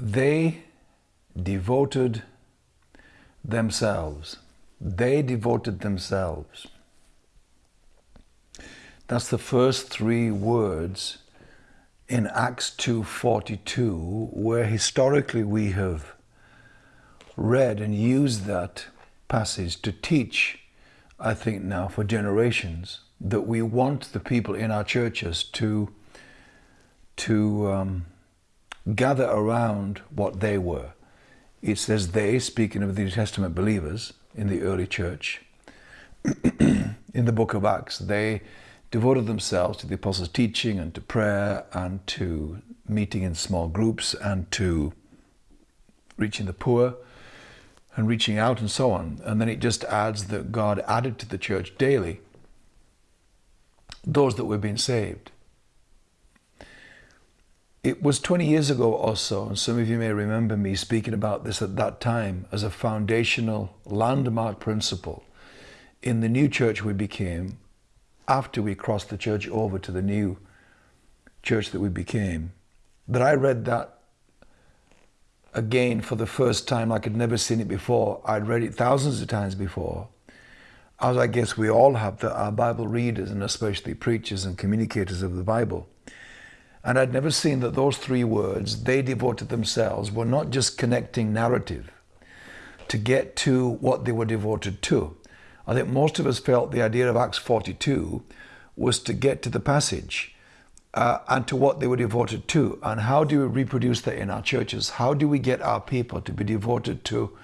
they devoted themselves. They devoted themselves. That's the first three words in Acts 2.42 where historically we have read and used that passage to teach, I think now for generations, that we want the people in our churches to, to um, gather around what they were. It says they, speaking of the New Testament believers in the early church, in the book of Acts, they devoted themselves to the apostles' teaching and to prayer and to meeting in small groups and to reaching the poor and reaching out and so on. And then it just adds that God added to the church daily those that were being saved. It was 20 years ago or so, and some of you may remember me speaking about this at that time as a foundational landmark principle in the new church we became after we crossed the church over to the new church that we became, that I read that again for the first time like I'd never seen it before. I'd read it thousands of times before, as I guess we all have, that our Bible readers and especially preachers and communicators of the Bible. And I'd never seen that those three words, they devoted themselves, were not just connecting narrative to get to what they were devoted to. I think most of us felt the idea of Acts 42 was to get to the passage uh, and to what they were devoted to. And how do we reproduce that in our churches? How do we get our people to be devoted to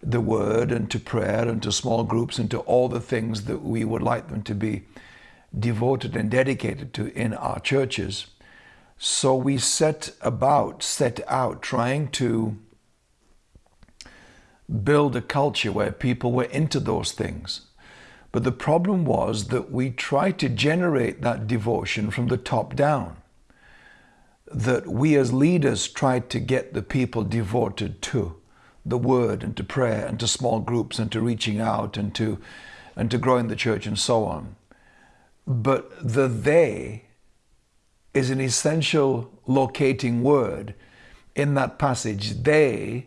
the word and to prayer and to small groups and to all the things that we would like them to be devoted and dedicated to in our churches? So we set about, set out trying to build a culture where people were into those things. But the problem was that we tried to generate that devotion from the top down. That we as leaders tried to get the people devoted to the word and to prayer and to small groups and to reaching out and to and to growing the church and so on. But the they is an essential locating word in that passage. They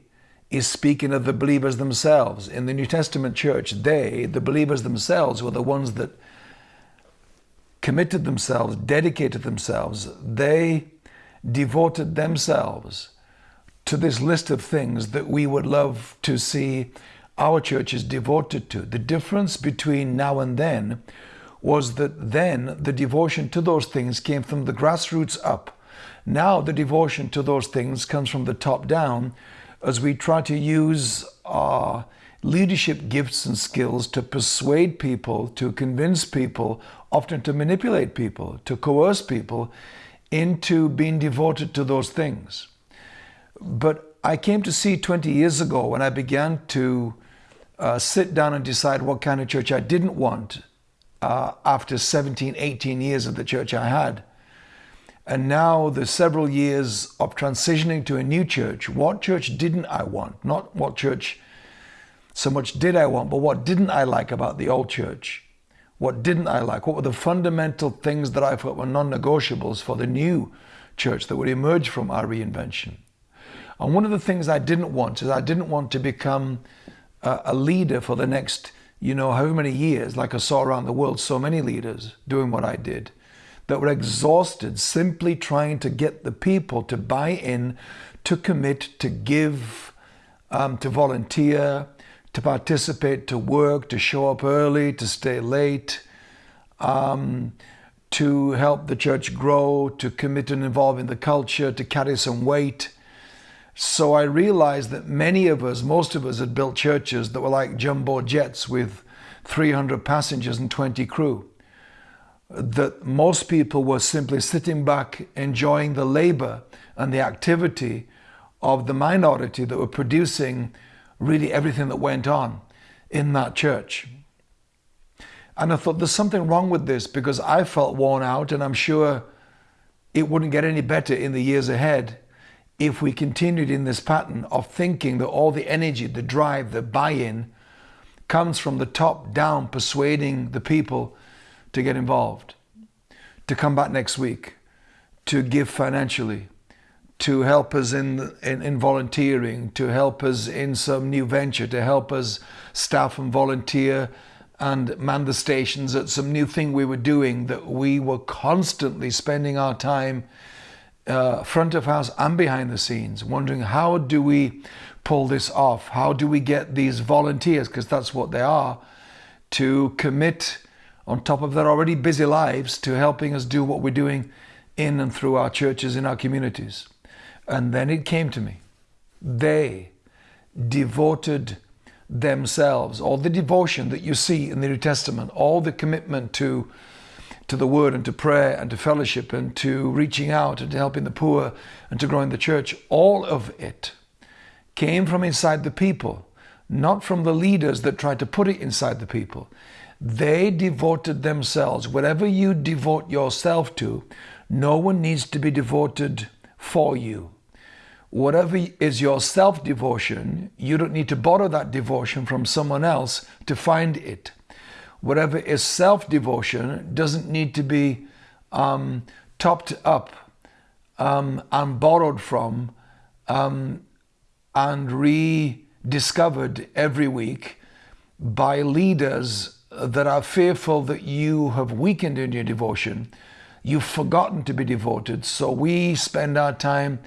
is speaking of the believers themselves. In the New Testament church, they, the believers themselves, were the ones that committed themselves, dedicated themselves. They devoted themselves to this list of things that we would love to see our churches devoted to. The difference between now and then was that then the devotion to those things came from the grassroots up. Now the devotion to those things comes from the top down as we try to use our leadership gifts and skills to persuade people, to convince people, often to manipulate people, to coerce people into being devoted to those things. But I came to see 20 years ago when I began to uh, sit down and decide what kind of church I didn't want uh, after 17, 18 years of the church I had and now the several years of transitioning to a new church, what church didn't I want? Not what church so much did I want, but what didn't I like about the old church? What didn't I like? What were the fundamental things that I thought were non-negotiables for the new church that would emerge from our reinvention? And one of the things I didn't want is I didn't want to become a leader for the next, you know, however many years, like I saw around the world, so many leaders doing what I did that were exhausted simply trying to get the people to buy in, to commit, to give, um, to volunteer, to participate, to work, to show up early, to stay late, um, to help the church grow, to commit and involve in the culture, to carry some weight. So I realized that many of us, most of us had built churches that were like jumbo jets with 300 passengers and 20 crew that most people were simply sitting back enjoying the labor and the activity of the minority that were producing really everything that went on in that church. And I thought there's something wrong with this because I felt worn out and I'm sure it wouldn't get any better in the years ahead if we continued in this pattern of thinking that all the energy, the drive, the buy-in comes from the top down persuading the people to get involved, to come back next week, to give financially, to help us in, in, in volunteering, to help us in some new venture, to help us staff and volunteer and man the stations at some new thing we were doing that we were constantly spending our time uh, front of house and behind the scenes, wondering how do we pull this off? How do we get these volunteers, because that's what they are, to commit on top of their already busy lives to helping us do what we're doing in and through our churches in our communities. And then it came to me. They devoted themselves, all the devotion that you see in the New Testament, all the commitment to to the word and to prayer and to fellowship and to reaching out and to helping the poor and to growing the church, all of it came from inside the people, not from the leaders that tried to put it inside the people. They devoted themselves. Whatever you devote yourself to, no one needs to be devoted for you. Whatever is your self devotion, you don't need to borrow that devotion from someone else to find it. Whatever is self devotion doesn't need to be um, topped up um, and borrowed from um, and rediscovered every week by leaders that are fearful that you have weakened in your devotion. You've forgotten to be devoted. So we spend our time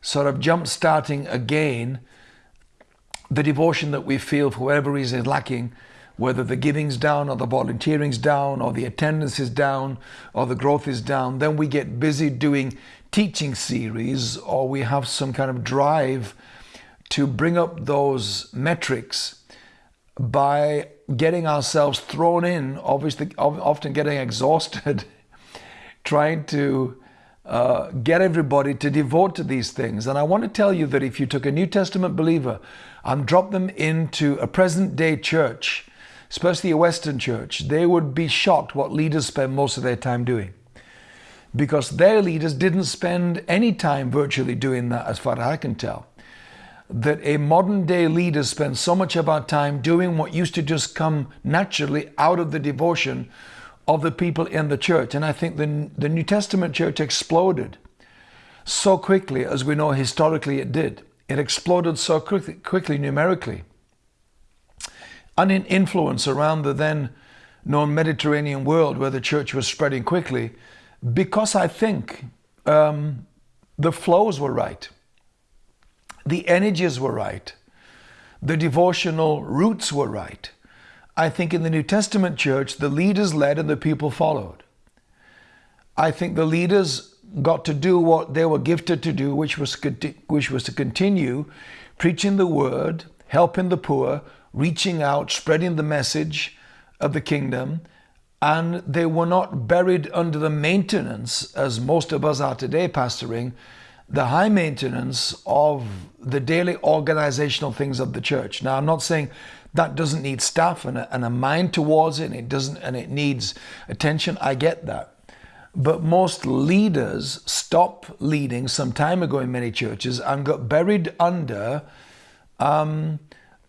sort of jump starting again the devotion that we feel for whatever reason is lacking, whether the giving's down or the volunteering's down or the attendance is down or the growth is down, then we get busy doing teaching series or we have some kind of drive to bring up those metrics by getting ourselves thrown in, obviously, often getting exhausted, trying to uh, get everybody to devote to these things. And I want to tell you that if you took a New Testament believer and dropped them into a present day church, especially a Western church, they would be shocked what leaders spend most of their time doing. Because their leaders didn't spend any time virtually doing that, as far as I can tell. That a modern day leader spends so much of our time doing what used to just come naturally out of the devotion of the people in the church. And I think the, the New Testament church exploded so quickly, as we know historically it did. It exploded so quickly, quickly numerically influence around the then known Mediterranean world where the church was spreading quickly because I think um, the flows were right, the energies were right, the devotional roots were right. I think in the New Testament church, the leaders led and the people followed. I think the leaders got to do what they were gifted to do, which was, which was to continue preaching the word, helping the poor, reaching out, spreading the message of the kingdom, and they were not buried under the maintenance, as most of us are today pastoring, the high maintenance of the daily organizational things of the church. Now, I'm not saying that doesn't need staff and a, and a mind towards it, and it doesn't, and it needs attention. I get that. But most leaders stopped leading some time ago in many churches and got buried under um,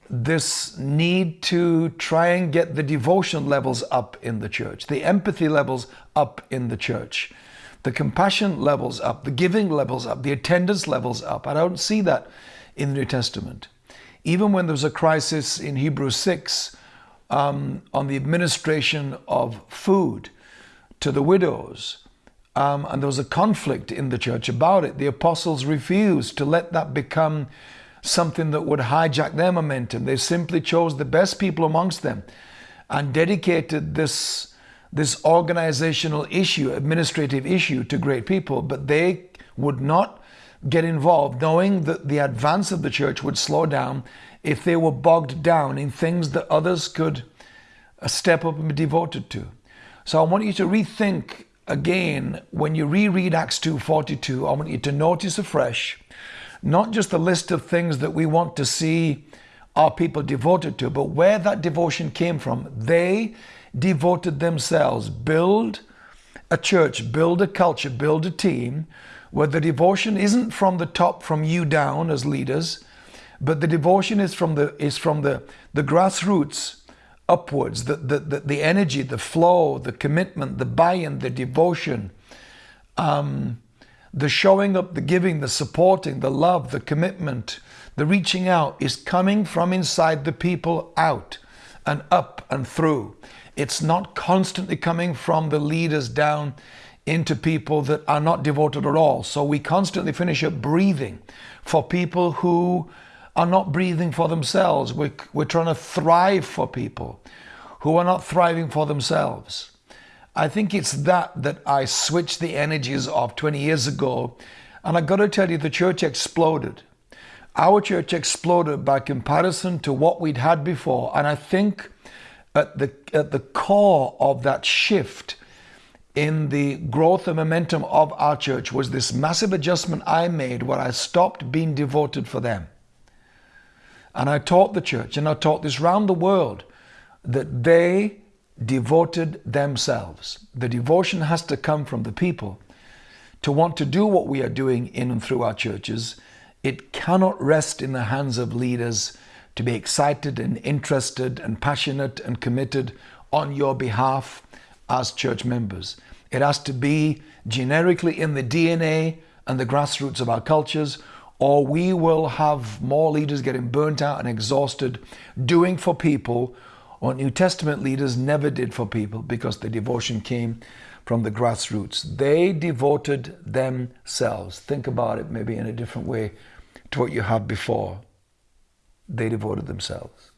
this need to try and get the devotion levels up in the church, the empathy levels up in the church, the compassion levels up, the giving levels up, the attendance levels up. I don't see that in the New Testament. Even when there was a crisis in Hebrews 6 um, on the administration of food to the widows, um, and there was a conflict in the church about it, the apostles refused to let that become something that would hijack their momentum. They simply chose the best people amongst them and dedicated this, this organizational issue, administrative issue to great people, but they would not get involved knowing that the advance of the church would slow down if they were bogged down in things that others could uh, step up and be devoted to. So I want you to rethink again when you reread Acts 2:42. I want you to notice afresh not just the list of things that we want to see our people devoted to, but where that devotion came from. They devoted themselves. Build a church, build a culture, build a team where the devotion isn't from the top, from you down as leaders, but the devotion is from the is from the, the grassroots upwards, the, the, the, the energy, the flow, the commitment, the buy-in, the devotion. Um, the showing up, the giving, the supporting, the love, the commitment, the reaching out is coming from inside the people out and up and through. It's not constantly coming from the leaders down into people that are not devoted at all. So we constantly finish up breathing for people who are not breathing for themselves. We're, we're trying to thrive for people who are not thriving for themselves. I think it's that that I switched the energies of 20 years ago. And I've got to tell you, the church exploded. Our church exploded by comparison to what we'd had before. And I think at the, at the core of that shift in the growth and momentum of our church was this massive adjustment I made where I stopped being devoted for them. And I taught the church, and I taught this round the world, that they devoted themselves. The devotion has to come from the people to want to do what we are doing in and through our churches. It cannot rest in the hands of leaders to be excited and interested and passionate and committed on your behalf as church members. It has to be generically in the DNA and the grassroots of our cultures, or we will have more leaders getting burnt out and exhausted doing for people what New Testament leaders never did for people because the devotion came from the grassroots. They devoted themselves. Think about it maybe in a different way to what you have before. They devoted themselves.